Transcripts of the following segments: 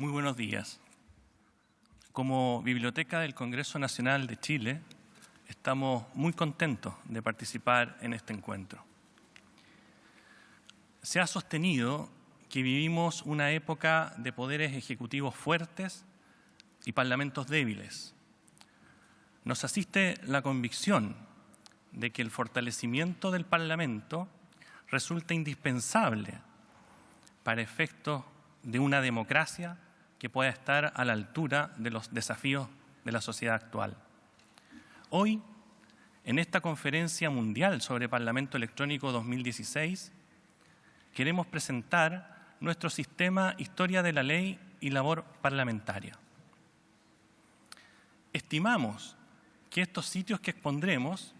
Muy buenos días. Como Biblioteca del Congreso Nacional de Chile, estamos muy contentos de participar en este encuentro. Se ha sostenido que vivimos una época de poderes ejecutivos fuertes y parlamentos débiles. Nos asiste la convicción de que el fortalecimiento del Parlamento resulta indispensable para efectos de una democracia que pueda estar a la altura de los desafíos de la sociedad actual. Hoy, en esta conferencia mundial sobre Parlamento Electrónico 2016, queremos presentar nuestro sistema Historia de la Ley y Labor Parlamentaria. Estimamos que estos sitios que expondremos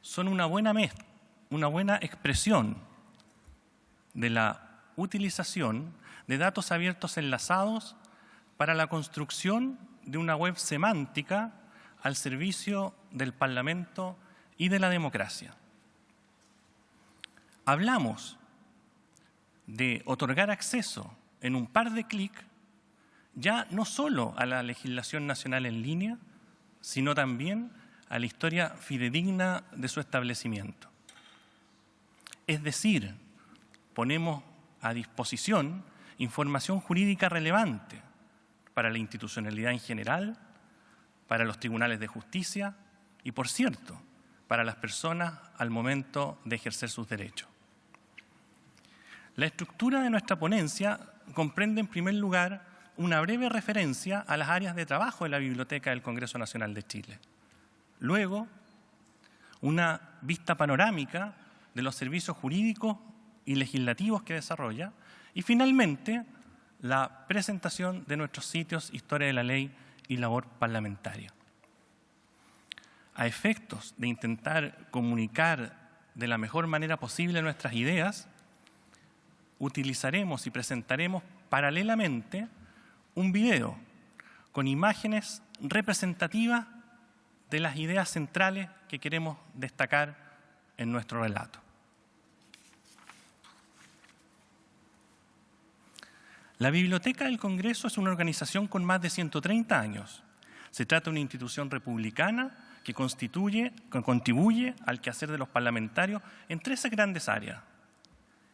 son una buena, una buena expresión de la utilización de datos abiertos enlazados para la construcción de una web semántica al servicio del Parlamento y de la democracia. Hablamos de otorgar acceso en un par de clics ya no solo a la legislación nacional en línea, sino también a la historia fidedigna de su establecimiento. Es decir, ponemos a disposición información jurídica relevante para la institucionalidad en general, para los tribunales de justicia y, por cierto, para las personas al momento de ejercer sus derechos. La estructura de nuestra ponencia comprende, en primer lugar, una breve referencia a las áreas de trabajo de la Biblioteca del Congreso Nacional de Chile. Luego, una vista panorámica de los servicios jurídicos y legislativos que desarrolla. Y finalmente, la presentación de nuestros sitios Historia de la Ley y Labor Parlamentaria. A efectos de intentar comunicar de la mejor manera posible nuestras ideas, utilizaremos y presentaremos paralelamente un video con imágenes representativas de las ideas centrales que queremos destacar en nuestro relato. La Biblioteca del Congreso es una organización con más de 130 años. Se trata de una institución republicana que, constituye, contribuye al quehacer de los parlamentarios en tres grandes áreas.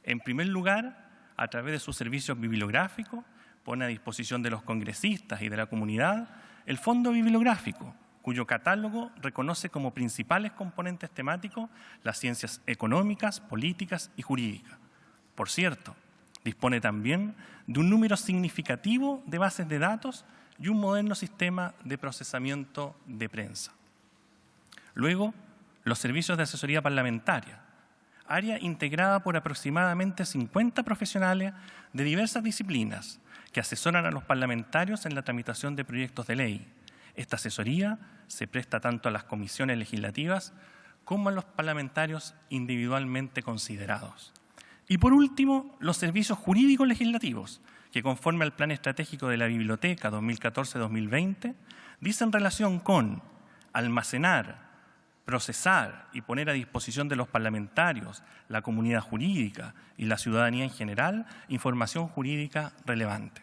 En primer lugar, a través de sus servicios bibliográficos, pone a disposición de los congresistas y de la comunidad el Fondo Bibliográfico, cuyo catálogo reconoce como principales componentes temáticos las ciencias económicas, políticas y jurídicas. Por cierto, dispone también de un número significativo de bases de datos y un moderno sistema de procesamiento de prensa. Luego, los servicios de asesoría parlamentaria, área integrada por aproximadamente 50 profesionales de diversas disciplinas que asesoran a los parlamentarios en la tramitación de proyectos de ley, esta asesoría se presta tanto a las comisiones legislativas como a los parlamentarios individualmente considerados. Y por último, los servicios jurídicos legislativos, que conforme al Plan Estratégico de la Biblioteca 2014-2020, dicen relación con almacenar, procesar y poner a disposición de los parlamentarios, la comunidad jurídica y la ciudadanía en general información jurídica relevante.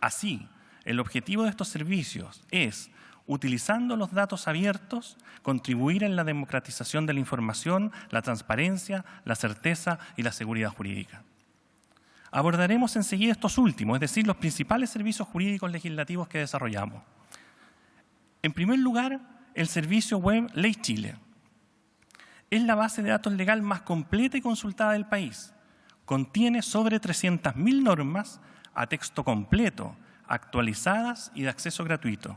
Así, el objetivo de estos servicios es, utilizando los datos abiertos, contribuir en la democratización de la información, la transparencia, la certeza y la seguridad jurídica. Abordaremos enseguida estos últimos, es decir, los principales servicios jurídicos legislativos que desarrollamos. En primer lugar, el servicio web Ley Chile. Es la base de datos legal más completa y consultada del país. Contiene sobre 300.000 normas a texto completo, actualizadas y de acceso gratuito.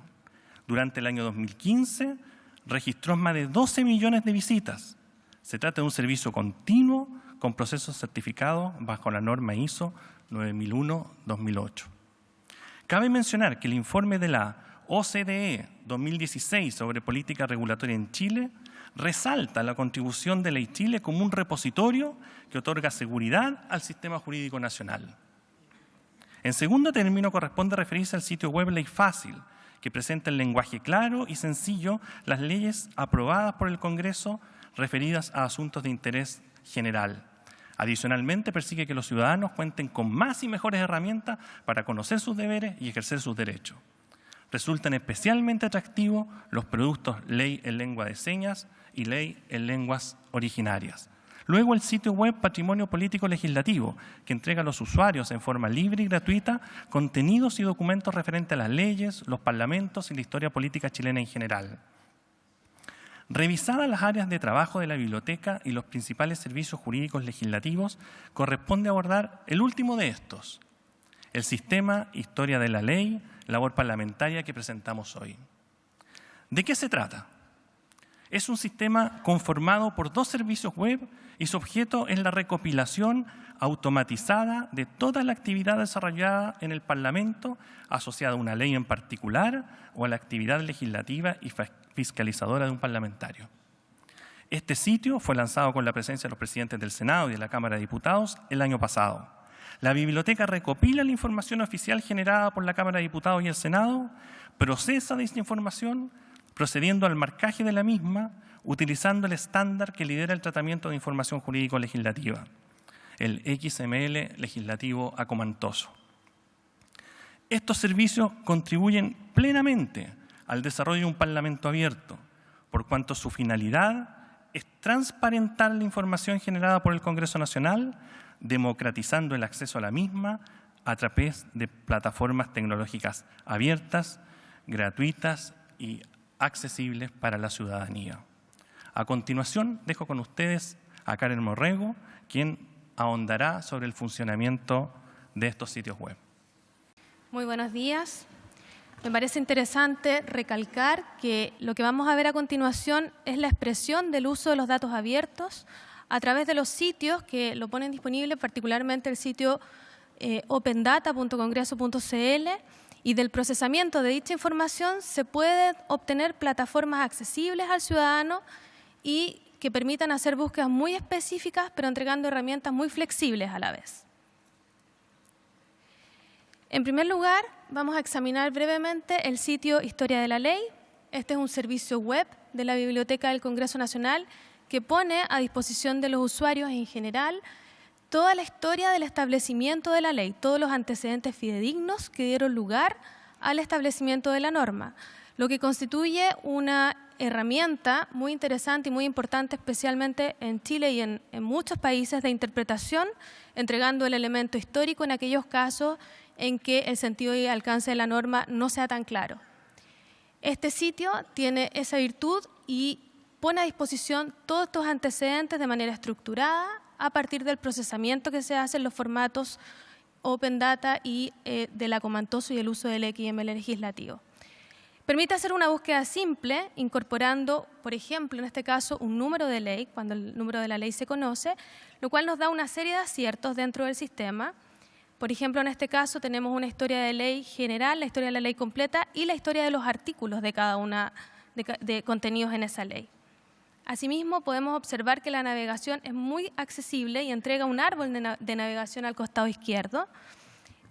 Durante el año 2015 registró más de 12 millones de visitas. Se trata de un servicio continuo con procesos certificados bajo la norma ISO 9001-2008. Cabe mencionar que el informe de la OCDE 2016 sobre política regulatoria en Chile resalta la contribución de Ley Chile como un repositorio que otorga seguridad al sistema jurídico nacional. En segundo término, corresponde referirse al sitio web Ley Fácil, que presenta en lenguaje claro y sencillo las leyes aprobadas por el Congreso referidas a asuntos de interés general. Adicionalmente, persigue que los ciudadanos cuenten con más y mejores herramientas para conocer sus deberes y ejercer sus derechos. Resultan especialmente atractivos los productos ley en lengua de señas y ley en lenguas originarias. Luego el sitio web Patrimonio Político Legislativo, que entrega a los usuarios en forma libre y gratuita contenidos y documentos referentes a las leyes, los parlamentos y la historia política chilena en general. Revisadas las áreas de trabajo de la biblioteca y los principales servicios jurídicos legislativos, corresponde abordar el último de estos, el sistema Historia de la Ley, labor parlamentaria que presentamos hoy. ¿De qué se trata? Es un sistema conformado por dos servicios web y su objeto es la recopilación automatizada de toda la actividad desarrollada en el Parlamento asociada a una ley en particular o a la actividad legislativa y fiscalizadora de un parlamentario. Este sitio fue lanzado con la presencia de los presidentes del Senado y de la Cámara de Diputados el año pasado. La biblioteca recopila la información oficial generada por la Cámara de Diputados y el Senado, procesa esta información, procediendo al marcaje de la misma, utilizando el estándar que lidera el tratamiento de información jurídico-legislativa, el XML legislativo acomantoso. Estos servicios contribuyen plenamente al desarrollo de un Parlamento abierto, por cuanto su finalidad es transparentar la información generada por el Congreso Nacional, democratizando el acceso a la misma a través de plataformas tecnológicas abiertas, gratuitas y accesibles para la ciudadanía. A continuación, dejo con ustedes a Karen Morrego, quien ahondará sobre el funcionamiento de estos sitios web. Muy buenos días. Me parece interesante recalcar que lo que vamos a ver a continuación es la expresión del uso de los datos abiertos a través de los sitios que lo ponen disponible, particularmente el sitio eh, opendata.congreso.cl y del procesamiento de dicha información se pueden obtener plataformas accesibles al ciudadano y que permitan hacer búsquedas muy específicas, pero entregando herramientas muy flexibles a la vez. En primer lugar, vamos a examinar brevemente el sitio Historia de la Ley. Este es un servicio web de la Biblioteca del Congreso Nacional que pone a disposición de los usuarios en general toda la historia del establecimiento de la ley, todos los antecedentes fidedignos que dieron lugar al establecimiento de la norma, lo que constituye una herramienta muy interesante y muy importante, especialmente en Chile y en, muchos países de interpretación, entregando el elemento histórico en aquellos casos en que el sentido y alcance de la norma no sea tan claro. Este sitio tiene esa virtud y pone a disposición todos estos antecedentes de manera estructurada a partir del procesamiento que se hace en los formatos Open Data y eh, del acomantoso y el uso del XML legislativo. Permite hacer una búsqueda simple, incorporando, por ejemplo, en este caso, un número de ley, cuando el número de la ley se conoce, lo cual nos da una serie de aciertos dentro del sistema, por ejemplo, en este caso tenemos una historia de ley general, la historia de la ley completa y la historia de los artículos de cada una de, contenidos en esa ley. Asimismo, podemos observar que la navegación es muy accesible y entrega un árbol de, navegación al costado izquierdo.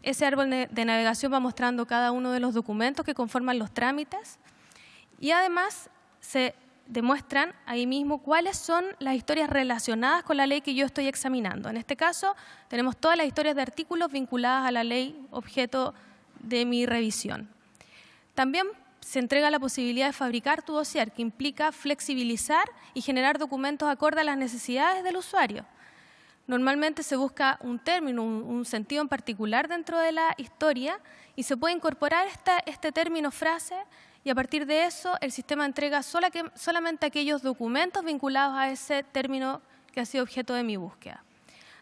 Ese árbol de navegación va mostrando cada uno de los documentos que conforman los trámites y además se demuestran ahí mismo cuáles son las historias relacionadas con la ley que yo estoy examinando. En este caso, tenemos todas las historias de artículos vinculadas a la ley objeto de mi revisión. También se entrega la posibilidad de fabricar tu dossier, que implica flexibilizar y generar documentos acorde a las necesidades del usuario. Normalmente se busca un término, un, sentido en particular dentro de la historia y se puede incorporar este término frase y a partir de eso el sistema entrega solamente aquellos documentos vinculados a ese término que ha sido objeto de mi búsqueda.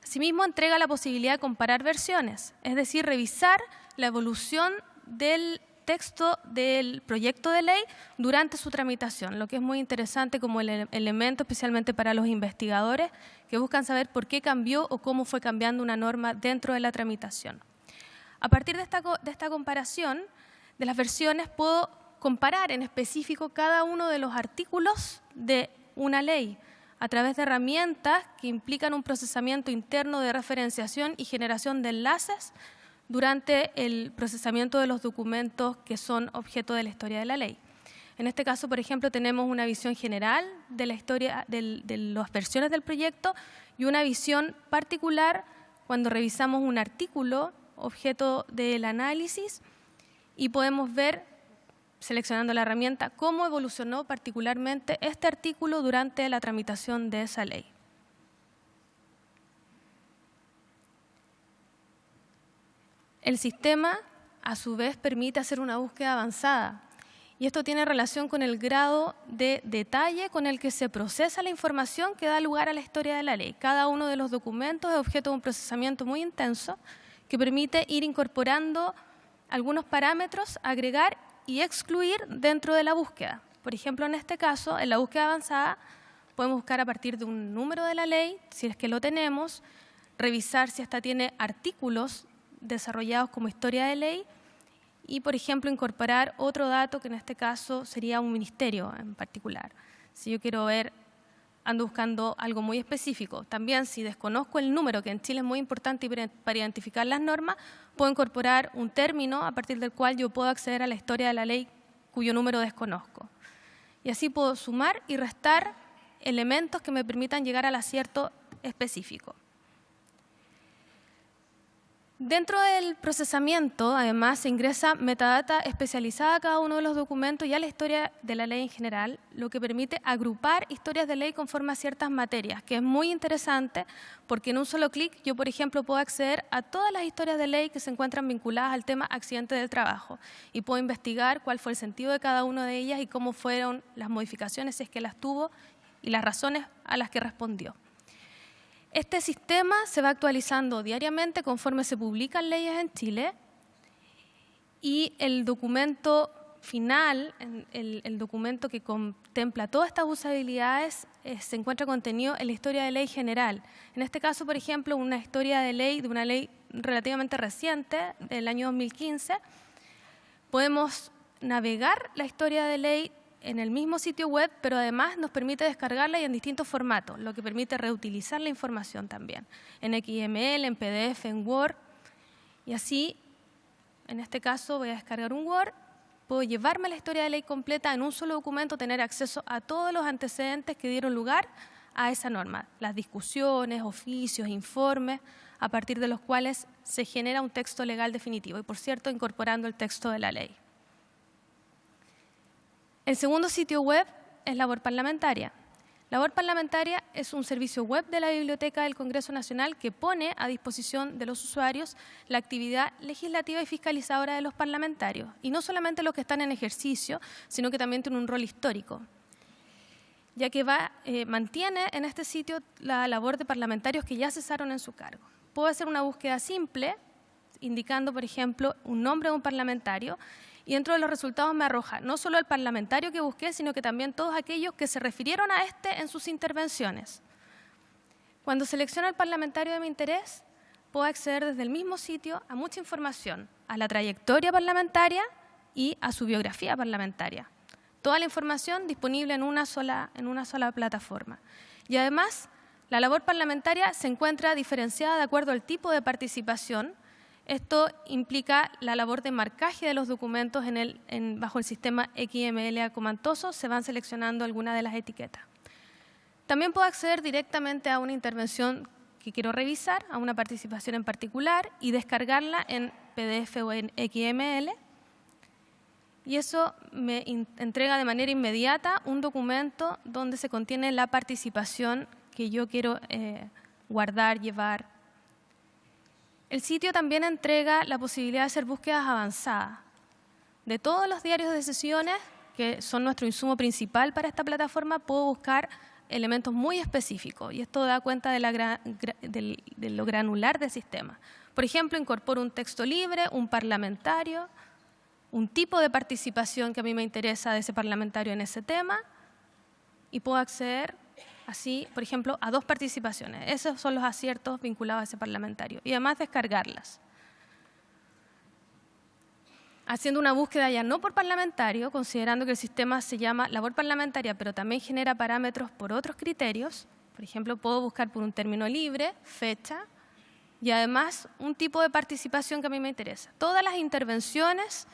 Asimismo, entrega la posibilidad de comparar versiones, es decir, revisar la evolución del texto del proyecto de ley durante su tramitación, lo que es muy interesante como el elemento especialmente para los investigadores que buscan saber por qué cambió o cómo fue cambiando una norma dentro de la tramitación. A partir de esta, de esta comparación de las versiones puedo comparar en específico cada uno de los artículos de una ley a través de herramientas que implican un procesamiento interno de referenciación y generación de enlaces durante el procesamiento de los documentos que son objeto de la historia de la ley. En este caso, por ejemplo, tenemos una visión general de la historia, de las versiones del proyecto y una visión particular cuando revisamos un artículo objeto del análisis y podemos ver, seleccionando la herramienta, cómo evolucionó particularmente este artículo durante la tramitación de esa ley. El sistema, a su vez, permite hacer una búsqueda avanzada y esto tiene relación con el grado de detalle con el que se procesa la información que da lugar a la historia de la ley. Cada uno de los documentos es objeto de un procesamiento muy intenso que permite ir incorporando algunos parámetros, agregar y excluir dentro de la búsqueda. Por ejemplo, en este caso, en la búsqueda avanzada, podemos buscar a partir de un número de la ley, si es que lo tenemos, revisar si esta tiene artículos desarrollados como historia de ley y, por ejemplo, incorporar otro dato que en este caso sería un ministerio en particular. Si yo quiero ver, ando buscando algo muy específico. También, si desconozco el número, que en Chile es muy importante para identificar las normas, puedo incorporar un término a partir del cual yo puedo acceder a la historia de la ley cuyo número desconozco. Y así puedo sumar y restar elementos que me permitan llegar al acierto específico. Dentro del procesamiento, además, se ingresa metadata especializada a cada uno de los documentos y a la historia de la ley en general, lo que permite agrupar historias de ley conforme a ciertas materias, que es muy interesante porque en un solo clic yo, por ejemplo, puedo acceder a todas las historias de ley que se encuentran vinculadas al tema accidente del trabajo y puedo investigar cuál fue el sentido de cada una de ellas y cómo fueron las modificaciones, si es que las tuvo, y las razones a las que respondió. Este sistema se va actualizando diariamente conforme se publican leyes en Chile y el documento final, el, documento que contempla todas estas usabilidades, eh, se encuentra contenido en la historia de ley general. En este caso, por ejemplo, una historia de ley, de una ley relativamente reciente, del año 2015, podemos navegar la historia de ley en el mismo sitio web, pero además nos permite descargarla y en distintos formatos, lo que permite reutilizar la información también, en XML, en PDF, en Word. Y así, en este caso, voy a descargar un Word, puedo llevarme la historia de ley completa en un solo documento, tener acceso a todos los antecedentes que dieron lugar a esa norma, las discusiones, oficios, informes, a partir de los cuales se genera un texto legal definitivo y, por cierto, incorporando el texto de la ley. El segundo sitio web es Labor Parlamentaria. Labor Parlamentaria es un servicio web de la Biblioteca del Congreso Nacional que pone a disposición de los usuarios la actividad legislativa y fiscalizadora de los parlamentarios, y no solamente los que están en ejercicio, sino que también tiene un rol histórico, ya que eh, mantiene en este sitio la labor de parlamentarios que ya cesaron en su cargo. Puedo hacer una búsqueda simple, indicando, por ejemplo, un nombre de un parlamentario, y dentro de los resultados me arroja no solo el parlamentario que busqué, sino que también todos aquellos que se refirieron a este en sus intervenciones. Cuando selecciono el parlamentario de mi interés, puedo acceder desde el mismo sitio a mucha información, a la trayectoria parlamentaria y a su biografía parlamentaria. Toda la información disponible en una sola, en una sola plataforma. Y además, la labor parlamentaria se encuentra diferenciada de acuerdo al tipo de participación esto implica la labor de marcaje de los documentos bajo el sistema XML acomantoso, se van seleccionando algunas de las etiquetas. También puedo acceder directamente a una intervención que quiero revisar, a una participación en particular y descargarla en PDF o en XML. Y eso me entrega de manera inmediata un documento donde se contiene la participación que yo quiero eh, guardar, llevar, el sitio también entrega la posibilidad de hacer búsquedas avanzadas. De todos los diarios de sesiones, que son nuestro insumo principal para esta plataforma, puedo buscar elementos muy específicos y esto da cuenta de, lo granular del sistema. Por ejemplo, incorporo un texto libre, un parlamentario, un tipo de participación que a mí me interesa de ese parlamentario en ese tema y puedo acceder así, por ejemplo, a dos participaciones. Esos son los aciertos vinculados a ese parlamentario. Y además descargarlas. Haciendo una búsqueda ya no por parlamentario, considerando que el sistema se llama labor parlamentaria, pero también genera parámetros por otros criterios. Por ejemplo, puedo buscar por un término libre, fecha, y además un tipo de participación que a mí me interesa. Todas las intervenciones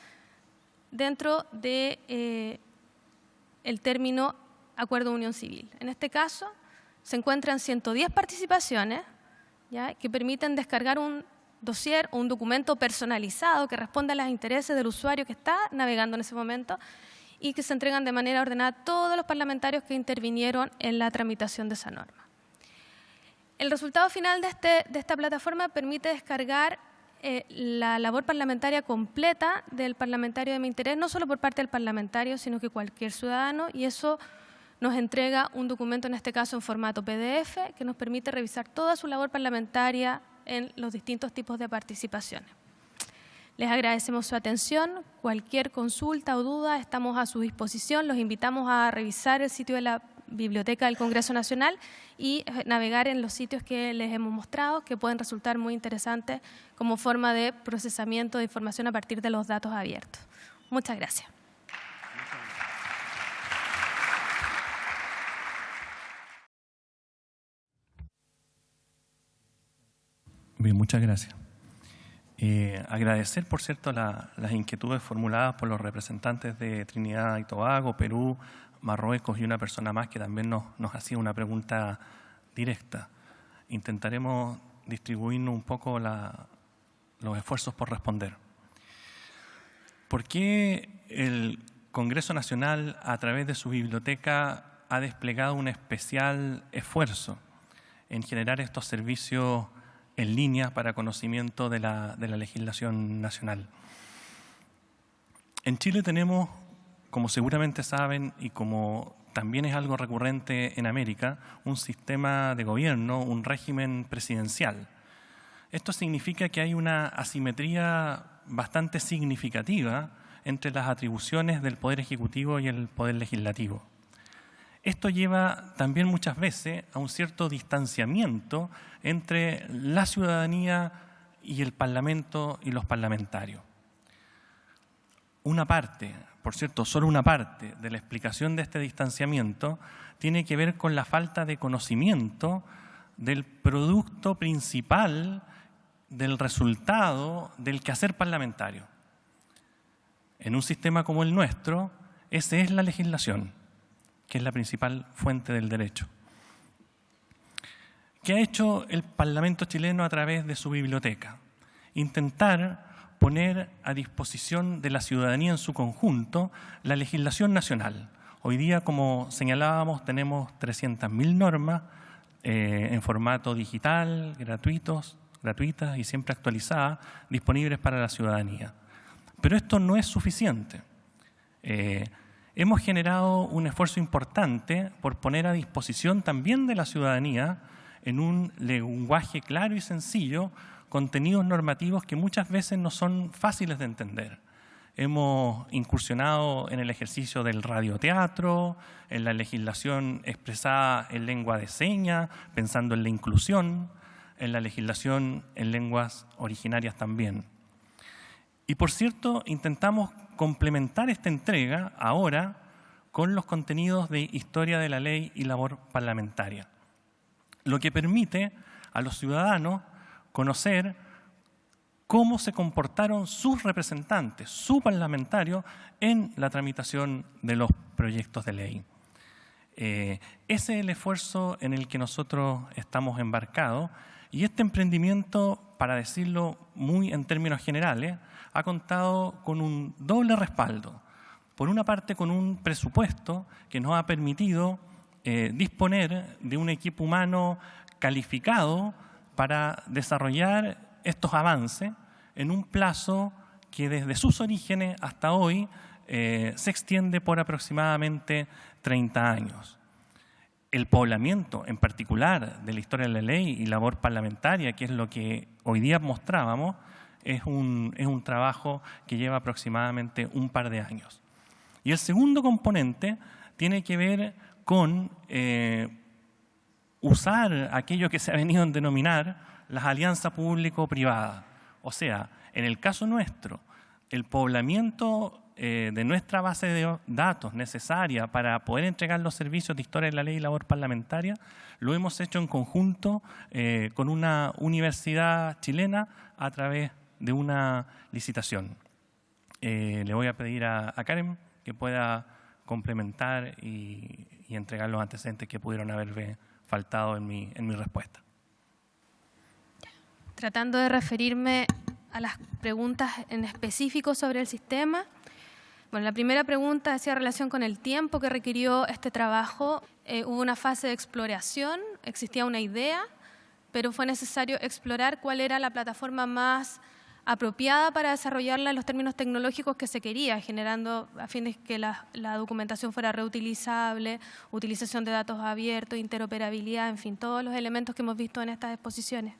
dentro de eh, el término acuerdo unión civil. En este caso, se encuentran 110 participaciones que permiten descargar un dossier o un documento personalizado que responda a los intereses del usuario que está navegando en ese momento y que se entregan de manera ordenada a todos los parlamentarios que intervinieron en la tramitación de esa norma. El resultado final de, este, esta plataforma permite descargar eh, la labor parlamentaria completa del parlamentario de mi interés, no solo por parte del parlamentario, sino que cualquier ciudadano, y eso nos entrega un documento, en este caso en formato PDF, que nos permite revisar toda su labor parlamentaria en los distintos tipos de participaciones. Les agradecemos su atención. Cualquier consulta o duda estamos a su disposición. Los invitamos a revisar el sitio de la Biblioteca del Congreso Nacional y eh, navegar en los sitios que les hemos mostrado, que pueden resultar muy interesantes como forma de procesamiento de información a partir de los datos abiertos. Muchas gracias. Muchas gracias. Eh, agradecer, por cierto, las inquietudes formuladas por los representantes de Trinidad y Tobago, Perú, Marruecos y una persona más que también nos, hacía una pregunta directa. Intentaremos distribuirnos un poco los esfuerzos por responder. ¿Por qué el Congreso Nacional, a través de su biblioteca, ha desplegado un especial esfuerzo en generar estos servicios en línea para conocimiento de la, legislación nacional. En Chile tenemos, como seguramente saben y como también es algo recurrente en América, un sistema de gobierno, un régimen presidencial. Esto significa que hay una asimetría bastante significativa entre las atribuciones del Poder Ejecutivo y el Poder Legislativo. Esto lleva también muchas veces a un cierto distanciamiento entre la ciudadanía y el Parlamento y los parlamentarios. Una parte, por cierto, solo una parte de la explicación de este distanciamiento tiene que ver con la falta de conocimiento del producto principal del resultado del quehacer parlamentario. En un sistema como el nuestro, esa es la legislación que es la principal fuente del derecho. ¿Qué ha hecho el Parlamento chileno a través de su biblioteca? Intentar poner a disposición de la ciudadanía en su conjunto la legislación nacional. Hoy día, como señalábamos, tenemos 300.000 normas eh, en formato digital, gratuitos, gratuitas y siempre actualizadas, disponibles para la ciudadanía. Pero esto no es suficiente. Eh, hemos generado un esfuerzo importante por poner a disposición también de la ciudadanía en un lenguaje claro y sencillo contenidos normativos que muchas veces no son fáciles de entender. Hemos incursionado en el ejercicio del radioteatro, en la legislación expresada en lengua de señas, pensando en la inclusión, en la legislación en lenguas originarias también. Y por cierto, intentamos complementar esta entrega ahora con los contenidos de historia de la ley y labor parlamentaria, lo que permite a los ciudadanos conocer cómo se comportaron sus representantes, su parlamentario, en la tramitación de los proyectos de ley. Eh, ese es el esfuerzo en el que nosotros estamos embarcados y este emprendimiento, para decirlo muy en términos generales, ha contado con un doble respaldo. Por una parte, con un presupuesto que nos ha permitido eh, disponer de un equipo humano calificado para desarrollar estos avances en un plazo que desde sus orígenes hasta hoy eh, se extiende por aproximadamente 30 años. El poblamiento, en particular, de la historia de la ley y labor parlamentaria, que es lo que hoy día mostrábamos, es un, es un trabajo que lleva aproximadamente un par de años. Y el segundo componente tiene que ver con eh, usar aquello que se ha venido a denominar las alianzas público-privadas. O sea, en el caso nuestro, el poblamiento eh, de nuestra base de datos necesaria para poder entregar los servicios de historia de la ley y labor parlamentaria, lo hemos hecho en conjunto eh, con una universidad chilena a través de una licitación. Eh, le voy a pedir a, Karen que pueda complementar y, entregar los antecedentes que pudieron haberme faltado en mi, en mi respuesta. Tratando de referirme a las preguntas en específico sobre el sistema. Bueno, la primera pregunta hacía relación con el tiempo que requirió este trabajo. Eh, hubo una fase de exploración, existía una idea, pero fue necesario explorar cuál era la plataforma más apropiada para desarrollarla en los términos tecnológicos que se quería, generando a fin de que la, documentación fuera reutilizable, utilización de datos abiertos, interoperabilidad, en fin, todos los elementos que hemos visto en estas exposiciones.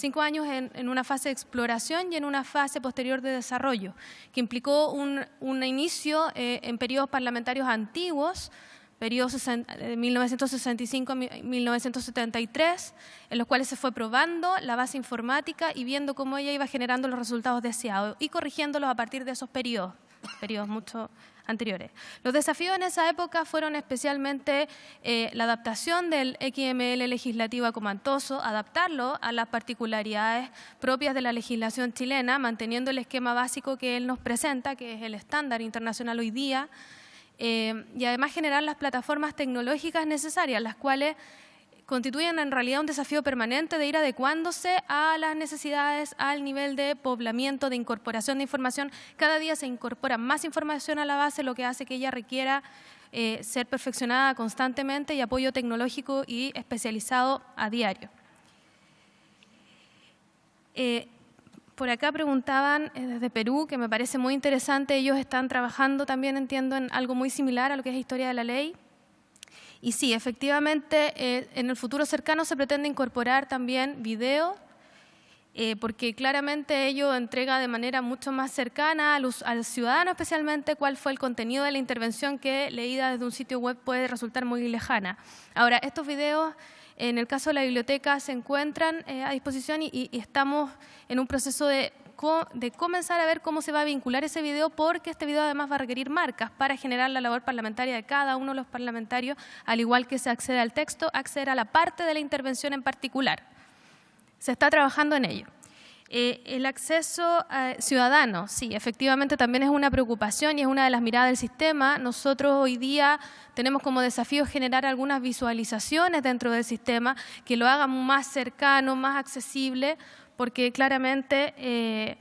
Cinco años en, una fase de exploración y en una fase posterior de desarrollo, que implicó un, inicio eh, en periodos parlamentarios antiguos, periodo 1965-1973, en los cuales se fue probando la base informática y viendo cómo ella iba generando los resultados deseados y corrigiéndolos a partir de esos periodos, periodos mucho anteriores. Los desafíos en esa época fueron especialmente eh, la adaptación del XML legislativo acomantoso, adaptarlo a las particularidades propias de la legislación chilena, manteniendo el esquema básico que él nos presenta, que es el estándar internacional hoy día, eh, y además generar las plataformas tecnológicas necesarias, las cuales constituyen en realidad un desafío permanente de ir adecuándose a las necesidades, al nivel de poblamiento, de incorporación de información. Cada día se incorpora más información a la base, lo que hace que ella requiera eh, ser perfeccionada constantemente y apoyo tecnológico y especializado a diario. Eh, por acá preguntaban eh, desde Perú, que me parece muy interesante, ellos están trabajando también, entiendo, en algo muy similar a lo que es historia de la ley. Y sí, efectivamente, eh, en el futuro cercano se pretende incorporar también video, eh, porque claramente ello entrega de manera mucho más cercana al, ciudadano especialmente cuál fue el contenido de la intervención que leída desde un sitio web puede resultar muy lejana. Ahora, estos videos en el caso de la biblioteca se encuentran eh, a disposición y, estamos en un proceso de, de, comenzar a ver cómo se va a vincular ese video porque este video además va a requerir marcas para generar la labor parlamentaria de cada uno de los parlamentarios, al igual que se accede al texto, acceder a la parte de la intervención en particular. Se está trabajando en ello. Eh, el acceso eh, ciudadano, sí, efectivamente también es una preocupación y es una de las miradas del sistema. Nosotros hoy día tenemos como desafío generar algunas visualizaciones dentro del sistema que lo hagan más cercano, más accesible, porque claramente eh,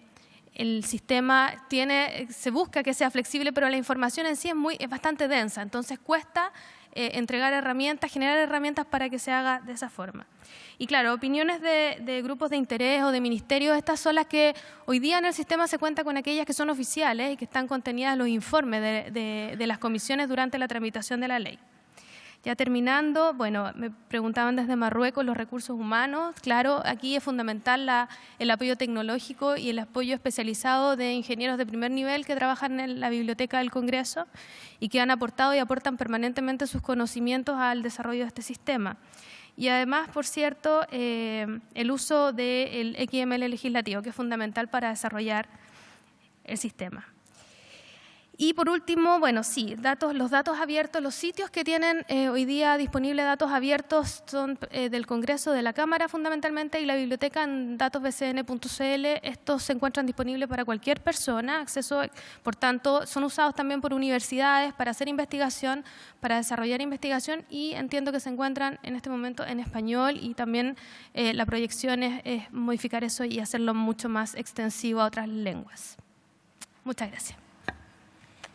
el sistema tiene, se busca que sea flexible, pero la información en sí es, muy, es bastante densa, entonces cuesta entregar herramientas, generar herramientas para que se haga de esa forma. Y claro, opiniones de, grupos de interés o de ministerios, estas son las que hoy día en el sistema se cuenta con aquellas que son oficiales y que están contenidas en los informes de, las comisiones durante la tramitación de la ley. Ya terminando, bueno, me preguntaban desde Marruecos los recursos humanos. Claro, aquí es fundamental el apoyo tecnológico y el apoyo especializado de ingenieros de primer nivel que trabajan en la biblioteca del Congreso y que han aportado y aportan permanentemente sus conocimientos al desarrollo de este sistema. Y además, por cierto, eh, el uso del XML legislativo, que es fundamental para desarrollar el sistema. Y por último, bueno, sí, datos, los datos abiertos, los sitios que tienen eh, hoy día disponibles datos abiertos son eh, del Congreso, de la Cámara fundamentalmente, y la biblioteca en datosbcn.cl. Estos se encuentran disponibles para cualquier persona, acceso, por tanto, son usados también por universidades para hacer investigación, para desarrollar investigación, y entiendo que se encuentran en este momento en español, y también eh, la proyección es modificar eso y hacerlo mucho más extensivo a otras lenguas. Muchas gracias.